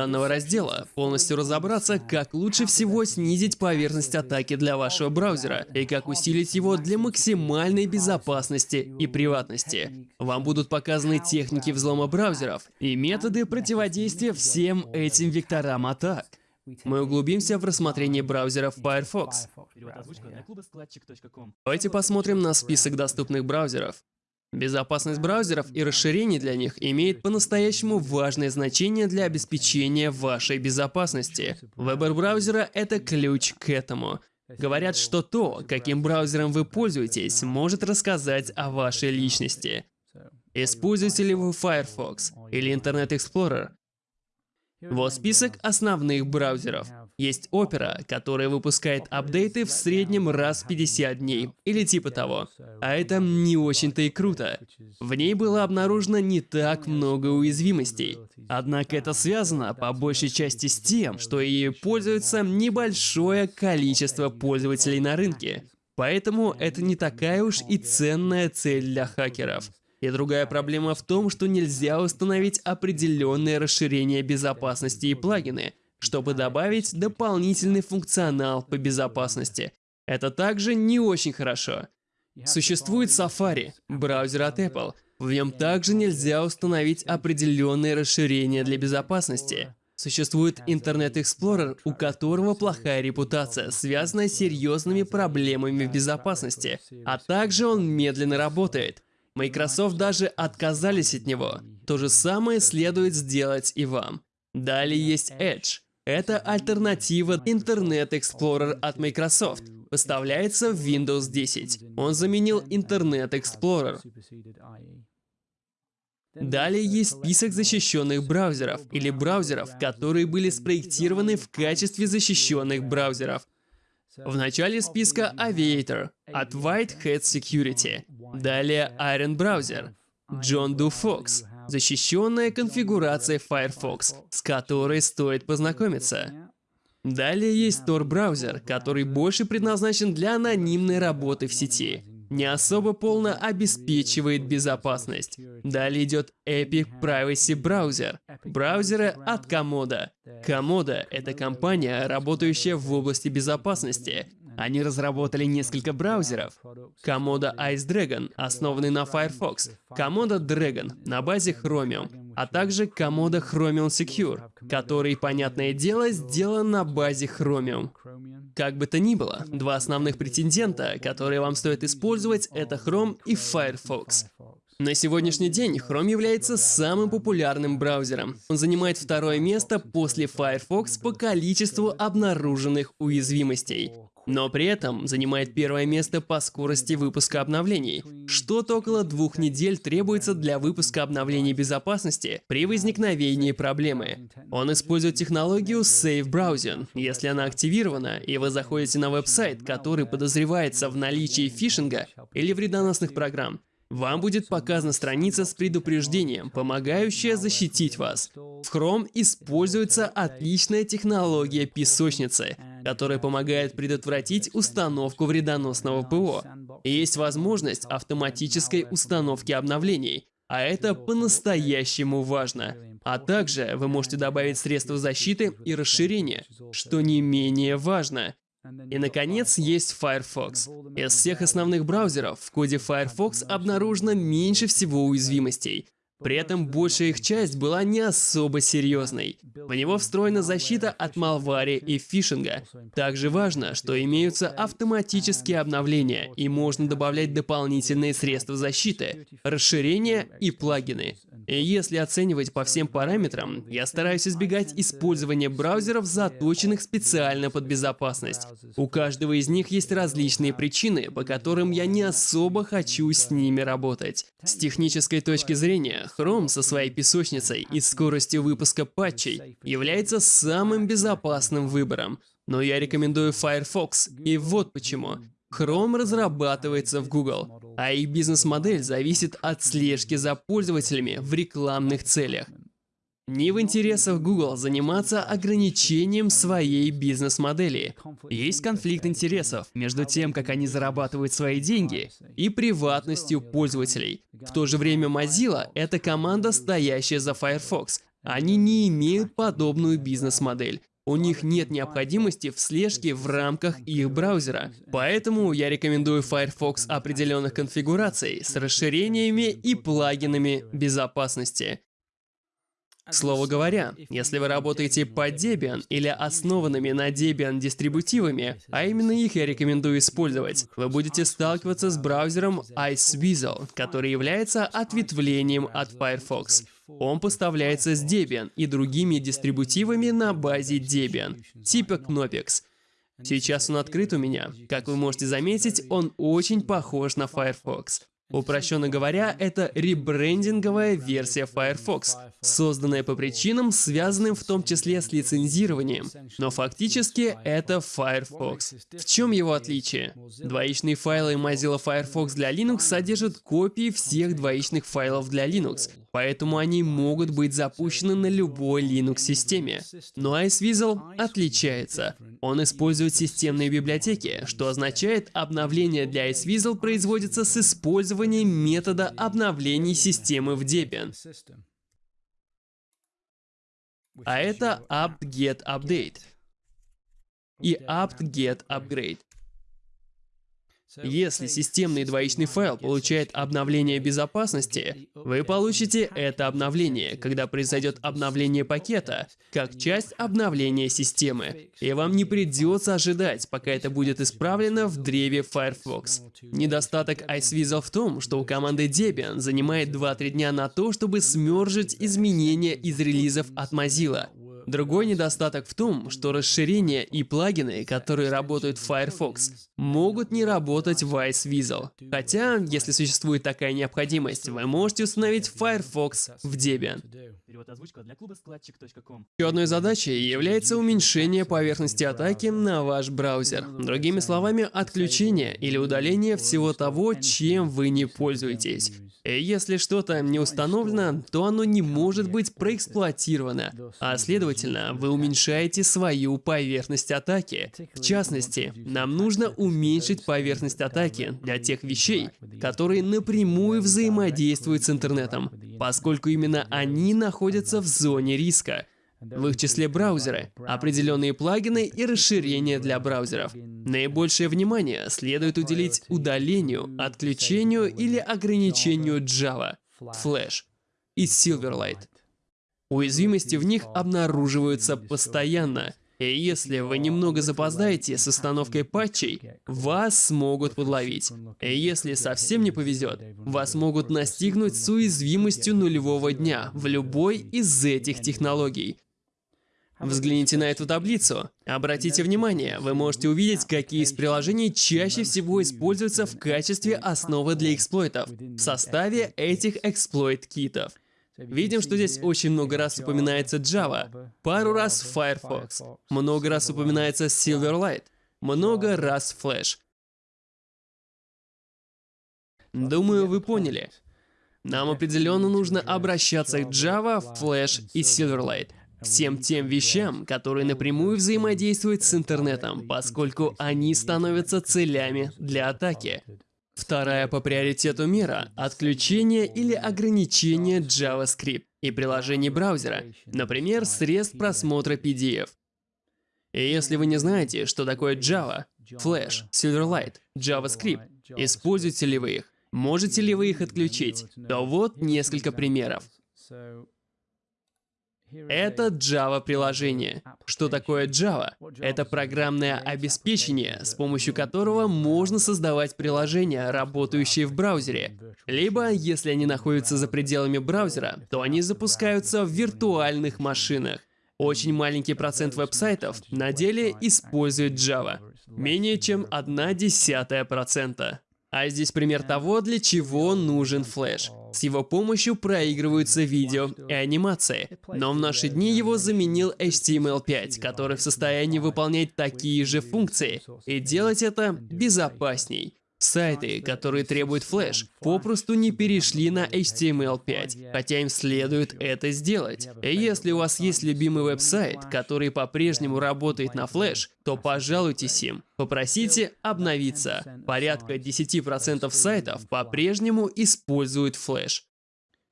данного раздела, полностью разобраться, как лучше всего снизить поверхность атаки для вашего браузера и как усилить его для максимальной безопасности и приватности. Вам будут показаны техники взлома браузеров и методы противодействия всем этим векторам атак. Мы углубимся в рассмотрение браузеров Firefox. Давайте посмотрим на список доступных браузеров. Безопасность браузеров и расширений для них имеет по-настоящему важное значение для обеспечения вашей безопасности. Выбор браузера — это ключ к этому. Говорят, что то, каким браузером вы пользуетесь, может рассказать о вашей личности. Используете ли вы Firefox или Internet Explorer? Вот список основных браузеров. Есть Opera, которая выпускает апдейты в среднем раз в 50 дней, или типа того. А это не очень-то и круто. В ней было обнаружено не так много уязвимостей. Однако это связано по большей части с тем, что ею пользуется небольшое количество пользователей на рынке. Поэтому это не такая уж и ценная цель для хакеров. И другая проблема в том, что нельзя установить определенное расширение безопасности и плагины, чтобы добавить дополнительный функционал по безопасности. Это также не очень хорошо. Существует Safari, браузер от Apple. В нем также нельзя установить определенные расширения для безопасности. Существует Internet Explorer, у которого плохая репутация, связанная с серьезными проблемами в безопасности, а также он медленно работает. Microsoft даже отказались от него. То же самое следует сделать и вам. Далее есть Edge. Это альтернатива Internet Explorer от Microsoft. Поставляется в Windows 10. Он заменил Internet Explorer. Далее есть список защищенных браузеров или браузеров, которые были спроектированы в качестве защищенных браузеров. В начале списка Aviator от Whitehead Security. Далее Iron Browser, John Doe Fox, защищенная конфигурация Firefox, с которой стоит познакомиться. Далее есть Tor браузер, который больше предназначен для анонимной работы в сети. Не особо полно обеспечивает безопасность. Далее идет Epic Privacy Browser. Браузеры от Komodo. Komodo — это компания, работающая в области безопасности. Они разработали несколько браузеров. Komodo Ice Dragon, основанный на Firefox, Komodo Dragon на базе Chromium, а также Komodo Chromium Secure, который, понятное дело, сделан на базе Chromium. Как бы то ни было, два основных претендента, которые вам стоит использовать, это Chrome и Firefox. На сегодняшний день Chrome является самым популярным браузером. Он занимает второе место после Firefox по количеству обнаруженных уязвимостей но при этом занимает первое место по скорости выпуска обновлений. Что-то около двух недель требуется для выпуска обновлений безопасности при возникновении проблемы. Он использует технологию Safe Browsing. Если она активирована, и вы заходите на веб-сайт, который подозревается в наличии фишинга или вредоносных программ, вам будет показана страница с предупреждением, помогающая защитить вас. В Chrome используется отличная технология песочницы, которая помогает предотвратить установку вредоносного ПО. Есть возможность автоматической установки обновлений, а это по-настоящему важно. А также вы можете добавить средства защиты и расширения, что не менее важно. И, наконец, есть Firefox. Из всех основных браузеров в коде Firefox обнаружено меньше всего уязвимостей, при этом большая их часть была не особо серьезной. В него встроена защита от малвари и фишинга. Также важно, что имеются автоматические обновления, и можно добавлять дополнительные средства защиты, расширения и плагины. И если оценивать по всем параметрам, я стараюсь избегать использования браузеров, заточенных специально под безопасность. У каждого из них есть различные причины, по которым я не особо хочу с ними работать. С технической точки зрения, Chrome со своей песочницей и скоростью выпуска патчей является самым безопасным выбором. Но я рекомендую Firefox, и вот почему. Chrome разрабатывается в Google, а их бизнес-модель зависит от слежки за пользователями в рекламных целях. Не в интересах Google заниматься ограничением своей бизнес-модели. Есть конфликт интересов между тем, как они зарабатывают свои деньги, и приватностью пользователей. В то же время Mozilla — это команда, стоящая за Firefox, Они не имеют подобную бизнес-модель. У них нет необходимости в слежке в рамках их браузера. Поэтому я рекомендую Firefox определенных конфигураций с расширениями и плагинами безопасности. К слову говоря, если вы работаете под Debian или основанными на Debian дистрибутивами, а именно их я рекомендую использовать, вы будете сталкиваться с браузером Iceweasel, который является ответвлением от Firefox. Он поставляется с Debian и другими дистрибутивами на базе Debian, типа Knoppix. Сейчас он открыт у меня. Как вы можете заметить, он очень похож на Firefox. Упрощенно говоря, это ребрендинговая версия Firefox, созданная по причинам, связанным в том числе с лицензированием. Но фактически это Firefox. В чем его отличие? Двоичные файлы Mozilla Firefox для Linux содержат копии всех двоичных файлов для Linux, поэтому они могут быть запущены на любой Linux-системе. Но Iceweasel отличается. Он использует системные библиотеки, что означает, обновление для Iceweasel производится с использованием метода обновлений системы в Debian. А это apt-get update и apt-get upgrade. Если системный двоичный файл получает обновление безопасности, вы получите это обновление, когда произойдет обновление пакета, как часть обновления системы. И вам не придется ожидать, пока это будет исправлено в древе Firefox. Недостаток Iceweasel в том, что у команды Debian занимает 2-3 дня на то, чтобы смержить изменения из релизов от Mozilla. Другой недостаток в том, что расширения и плагины, которые работают в Firefox, могут не работать в Iceweasel. Хотя, если существует такая необходимость, вы можете установить Firefox в Debian. Еще одной задачей является уменьшение поверхности атаки на ваш браузер. Другими словами, отключение или удаление всего того, чем вы не пользуетесь. И если что-то не установлено, то оно не может быть проэксплуатировано, а следовательно, вы уменьшаете свою поверхность атаки. В частности, нам нужно уменьшить поверхность атаки для тех вещей, которые напрямую взаимодействуют с интернетом, поскольку именно они находятся в зоне риска. В их числе браузеры, определенные плагины и расширения для браузеров. Наибольшее внимание следует уделить удалению, отключению или ограничению Java, Flash и Silverlight. Уязвимости в них обнаруживаются постоянно, и если вы немного запоздаете с установкой патчей, вас смогут подловить. И если совсем не повезет, вас могут настигнуть с уязвимостью нулевого дня в любой из этих технологий, Взгляните на эту таблицу. Обратите внимание, вы можете увидеть, какие из приложений чаще всего используются в качестве основы для эксплойтов в составе этих эксплойт-китов. Видим, что здесь очень много раз упоминается Java, пару раз Firefox, много раз упоминается Silverlight, много раз Flash. Думаю, вы поняли. Нам определенно нужно обращаться к Java, Flash и Silverlight всем тем вещам, которые напрямую взаимодействуют с интернетом, поскольку они становятся целями для атаки. Вторая по приоритету мера – отключение или ограничение JavaScript и приложений браузера, например, средств просмотра PDF. И если вы не знаете, что такое Java, Flash, Silverlight, JavaScript, используете ли вы их, можете ли вы их отключить, то вот несколько примеров. Это Java-приложение. Что такое Java? Это программное обеспечение, с помощью которого можно создавать приложения, работающие в браузере. Либо, если они находятся за пределами браузера, то они запускаются в виртуальных машинах. Очень маленький процент веб-сайтов на деле использует Java. Менее чем одна десятая процента. А здесь пример того, для чего нужен флеш. С его помощью проигрываются видео и анимации. Но в наши дни его заменил HTML5, который в состоянии выполнять такие же функции и делать это безопасней. Сайты, которые требуют флеш, попросту не перешли на HTML5, хотя им следует это сделать. Если у вас есть любимый веб-сайт, который по-прежнему работает на флеш, то пожалуйтесь им. Попросите обновиться. Порядка 10% сайтов по-прежнему используют флеш.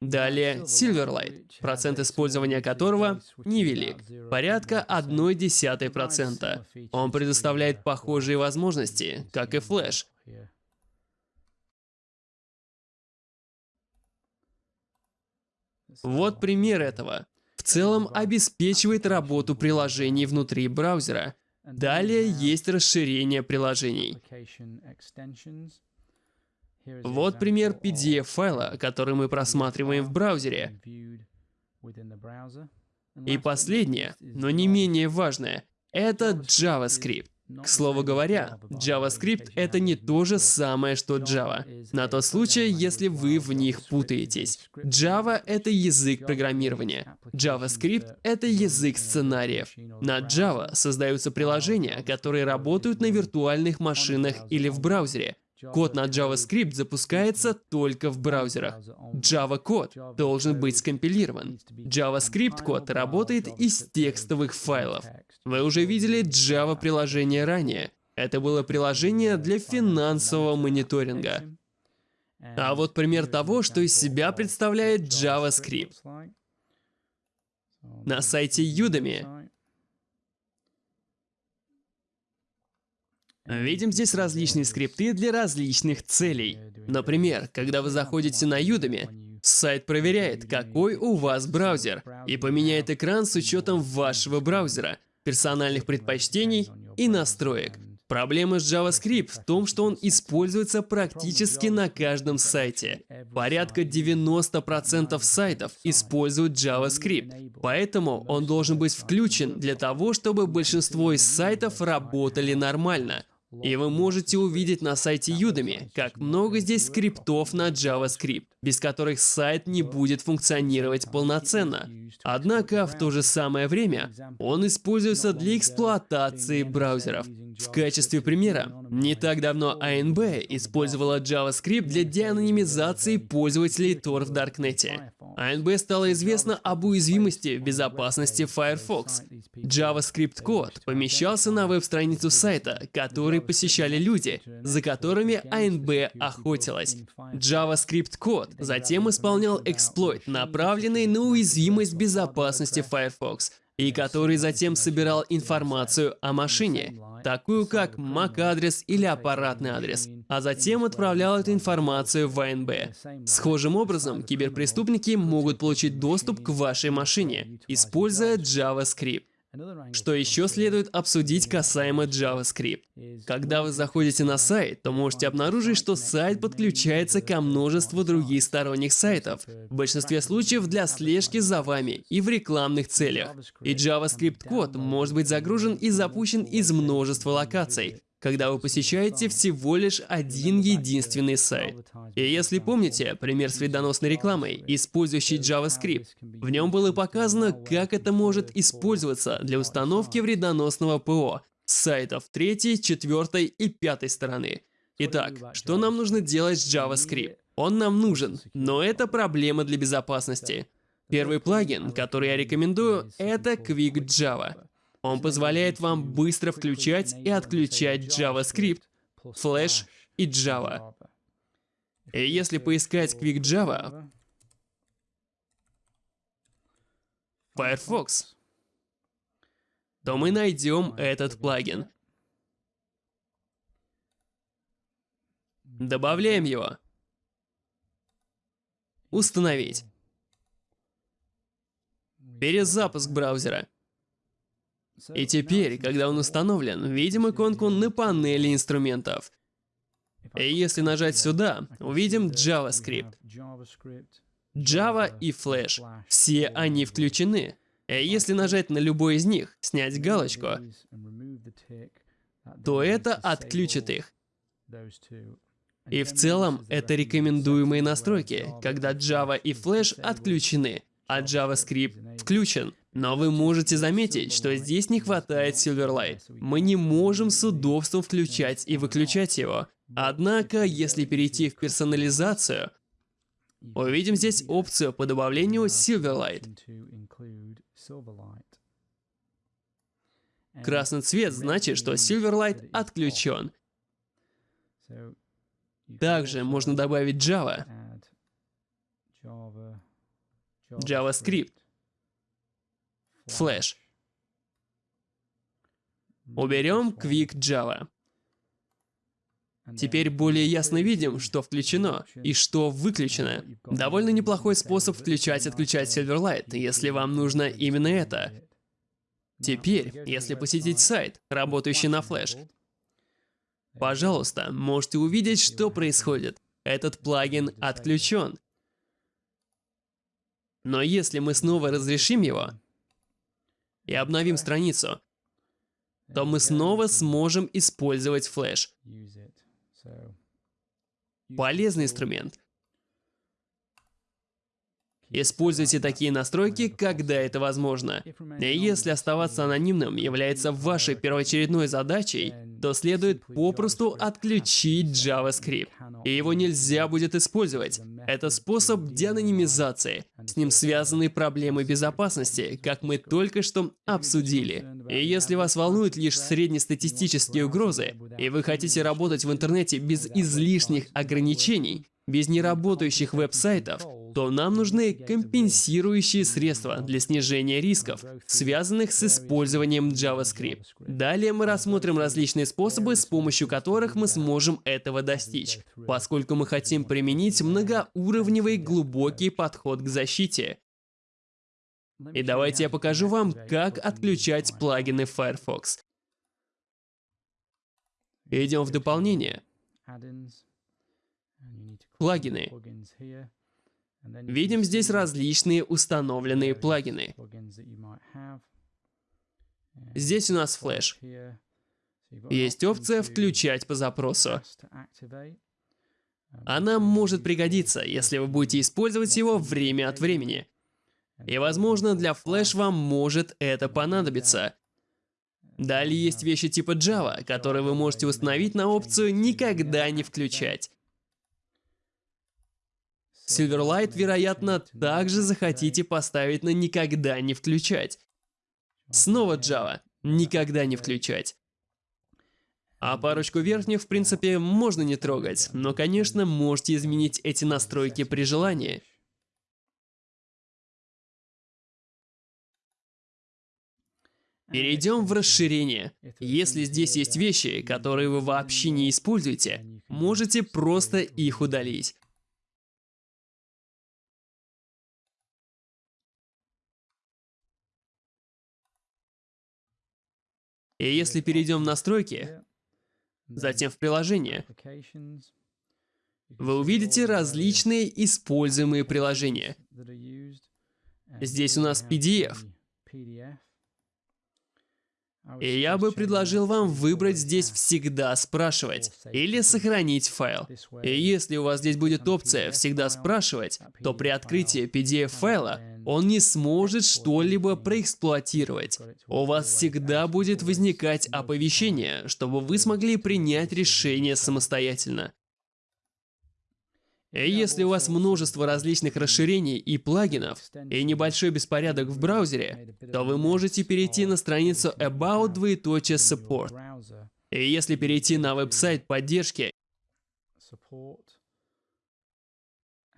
Далее Silverlight, процент использования которого невелик, порядка 0,1%. Он предоставляет похожие возможности, как и Flash. Вот пример этого. В целом обеспечивает работу приложений внутри браузера. Далее есть расширение приложений. Вот пример PDF-файла, который мы просматриваем в браузере. И последнее, но не менее важное, это JavaScript. К слову говоря, JavaScript — это не то же самое, что Java. На тот случай, если вы в них путаетесь. Java — это язык программирования. JavaScript — это язык сценариев. На Java создаются приложения, которые работают на виртуальных машинах или в браузере. Код на JavaScript запускается только в браузерах. Java-код должен быть скомпилирован. JavaScript-код работает из текстовых файлов. Вы уже видели Java-приложение ранее. Это было приложение для финансового мониторинга. А вот пример того, что из себя представляет JavaScript. На сайте Udemy Видим здесь различные скрипты для различных целей. Например, когда вы заходите на Udemy, сайт проверяет, какой у вас браузер, и поменяет экран с учетом вашего браузера, персональных предпочтений и настроек. Проблема с JavaScript в том, что он используется практически на каждом сайте. Порядка 90% сайтов используют JavaScript, поэтому он должен быть включен для того, чтобы большинство из сайтов работали нормально. И вы можете увидеть на сайте Udemy, как много здесь скриптов на JavaScript, без которых сайт не будет функционировать полноценно. Однако в то же самое время он используется для эксплуатации браузеров. В качестве примера, не так давно ANB использовала JavaScript для деанонимизации пользователей Tor в Даркнете. ANB стало известно об уязвимости в безопасности Firefox. JavaScript-код помещался на веб-страницу сайта, который посещали люди, за которыми ANB охотилась. JavaScript-код затем исполнял эксплойт, направленный на уязвимость безопасности Firefox, и который затем собирал информацию о машине, такую как MAC-адрес или аппаратный адрес, а затем отправлял эту информацию в АНБ. Схожим образом, киберпреступники могут получить доступ к вашей машине, используя JavaScript. Что еще следует обсудить касаемо JavaScript? Когда вы заходите на сайт, то можете обнаружить, что сайт подключается ко множеству других сторонних сайтов, в большинстве случаев для слежки за вами и в рекламных целях. И JavaScript-код может быть загружен и запущен из множества локаций, когда вы посещаете всего лишь один единственный сайт. И если помните пример с вредоносной рекламой, использующий JavaScript, в нем было показано, как это может использоваться для установки вредоносного ПО с сайтов третьей, четвертой и пятой стороны. Итак, что нам нужно делать с JavaScript? Он нам нужен, но это проблема для безопасности. Первый плагин, который я рекомендую, это Quick Java. Он позволяет вам быстро включать и отключать JavaScript, Flash и Java. И если поискать Quick Java, Firefox, то мы найдем этот плагин. Добавляем его. Установить. Перезапуск браузера. И теперь, когда он установлен, видим иконку на панели инструментов. И если нажать сюда, увидим JavaScript. Java и Flash. Все они включены. И если нажать на любой из них, снять галочку, то это отключит их. И в целом, это рекомендуемые настройки, когда Java и Flash отключены, а JavaScript включен. Но вы можете заметить, что здесь не хватает Silverlight. Мы не можем с удобством включать и выключать его. Однако, если перейти в персонализацию, увидим здесь опцию по добавлению Silverlight. Красный цвет значит, что Silverlight отключен. Также можно добавить Java. JavaScript, Flash. Уберем Quick Java. Теперь более ясно видим, что включено и что выключено. Довольно неплохой способ включать-отключать Silverlight, если вам нужно именно это. Теперь, если посетить сайт, работающий на Flash, пожалуйста, можете увидеть, что происходит. Этот плагин отключен. Но если мы снова разрешим его и обновим страницу, то мы снова сможем использовать Flash. Полезный инструмент. Используйте такие настройки, когда это возможно. И если оставаться анонимным является вашей первоочередной задачей, то следует попросту отключить JavaScript. И его нельзя будет использовать. Это способ деанонимизации. С ним связаны проблемы безопасности, как мы только что обсудили. И если вас волнуют лишь среднестатистические угрозы, и вы хотите работать в интернете без излишних ограничений, без неработающих веб-сайтов, то нам нужны компенсирующие средства для снижения рисков, связанных с использованием JavaScript. Далее мы рассмотрим различные способы, с помощью которых мы сможем этого достичь, поскольку мы хотим применить многоуровневый глубокий подход к защите. И давайте я покажу вам, как отключать плагины Firefox. Идем в дополнение. Плагины. Видим здесь различные установленные плагины. Здесь у нас флеш. Есть опция «Включать по запросу». Она может пригодиться, если вы будете использовать его время от времени. И, возможно, для флеш вам может это понадобиться. Далее есть вещи типа Java, которые вы можете установить на опцию «Никогда не включать». Silverlight, вероятно, также захотите поставить на «Никогда не включать». Снова Java. Никогда не включать. А парочку верхних, в принципе, можно не трогать, но, конечно, можете изменить эти настройки при желании. Перейдем в расширение. Если здесь есть вещи, которые вы вообще не используете, можете просто их удалить. И если перейдем в настройки, затем в приложение, вы увидите различные используемые приложения. Здесь у нас PDF. И я бы предложил вам выбрать здесь «Всегда спрашивать» или «Сохранить файл». И если у вас здесь будет опция «Всегда спрашивать», то при открытии PDF-файла он не сможет что-либо проэксплуатировать. У вас всегда будет возникать оповещение, чтобы вы смогли принять решение самостоятельно. И если у вас множество различных расширений и плагинов, и небольшой беспорядок в браузере, то вы можете перейти на страницу About Support. И если перейти на веб-сайт поддержки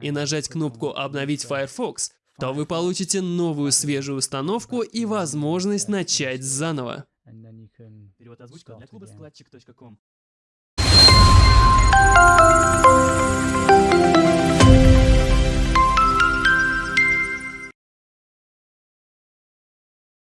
и нажать кнопку «Обновить Firefox», то вы получите новую свежую установку и возможность начать заново. Перевод озвучка для клуба складчик.ком.